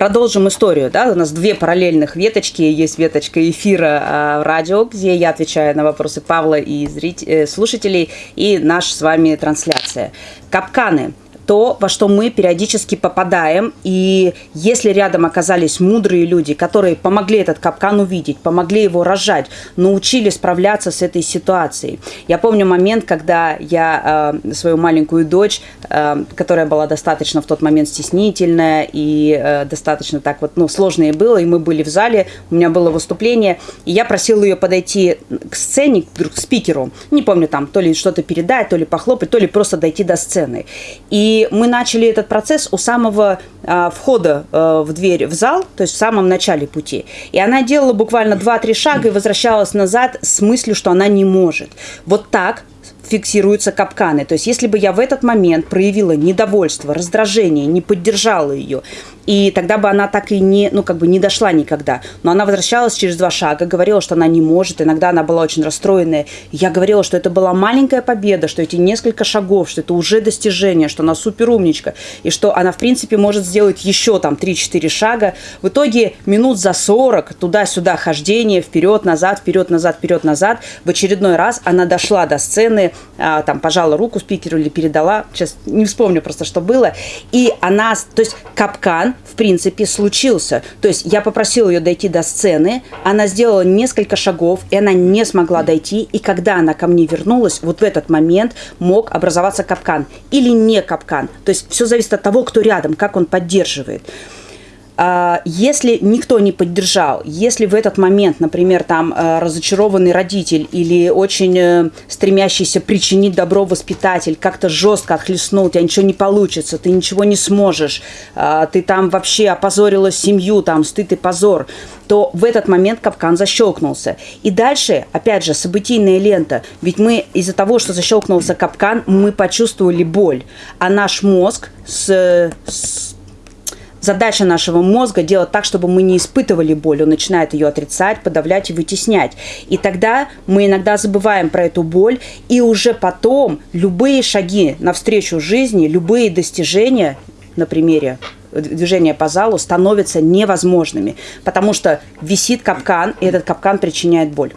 продолжим историю. Да? У нас две параллельных веточки. Есть веточка эфира э, радио, где я отвечаю на вопросы Павла и зрителей, э, слушателей, и наша с вами трансляция. Капканы то, во что мы периодически попадаем. И если рядом оказались мудрые люди, которые помогли этот капкан увидеть, помогли его рожать, научили справляться с этой ситуацией. Я помню момент, когда я э, свою маленькую дочь, э, которая была достаточно в тот момент стеснительная и э, достаточно так вот, ну, сложное было, и мы были в зале, у меня было выступление, и я просила ее подойти к сцене, к спикеру, не помню там, то ли что-то передать, то ли похлопать, то ли просто дойти до сцены. И мы начали этот процесс у самого а, входа а, в дверь в зал, то есть в самом начале пути. И она делала буквально 2-3 шага и возвращалась назад с мыслью, что она не может. Вот так фиксируются капканы. То есть если бы я в этот момент проявила недовольство, раздражение, не поддержала ее, и тогда бы она так и не, ну, как бы не дошла никогда. Но она возвращалась через два шага, говорила, что она не может. Иногда она была очень расстроенная. Я говорила, что это была маленькая победа, что эти несколько шагов, что это уже достижение, что она супер умничка, и что она, в принципе, может сделать еще там 3-4 шага. В итоге минут за 40 туда-сюда хождение, вперед-назад, вперед-назад, вперед-назад. В очередной раз она дошла до сцены, а, там, пожала руку спикеру или передала, сейчас не вспомню просто, что было. И она, то есть капкан, в принципе, случился. То есть я попросила ее дойти до сцены, она сделала несколько шагов, и она не смогла дойти. И когда она ко мне вернулась, вот в этот момент мог образоваться капкан или не капкан. То есть все зависит от того, кто рядом, как он поддерживает. А, если никто не поддержал, если в этот момент, например, там э, разочарованный родитель или очень э, стремящийся причинить добро воспитатель как-то жестко отхлестнул, у тебя ничего не получится, ты ничего не сможешь, а, ты там вообще опозорила семью, там стыд и позор, то в этот момент капкан защелкнулся. И дальше, опять же, событийная лента. Ведь мы из-за того, что защелкнулся капкан, мы почувствовали боль. А наш мозг с, с Задача нашего мозга делать так, чтобы мы не испытывали боль. Он начинает ее отрицать, подавлять и вытеснять. И тогда мы иногда забываем про эту боль, и уже потом любые шаги навстречу жизни, любые достижения на примере движения по залу становятся невозможными, потому что висит капкан, и этот капкан причиняет боль.